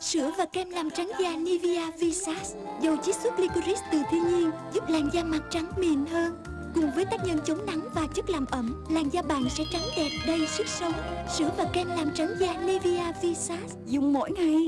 Sữa và kem làm trắng da Nivea Visage Dầu chiết xuất licorice từ thiên nhiên, Giúp làn da mặt trắng mịn hơn. Cùng với tác nhân chống nắng và chất làm ẩm, Làn da bạn sẽ trắng đẹp đầy sức sống. Sữa và kem làm trắng da Nivea Visage. Dùng mỗi ngày.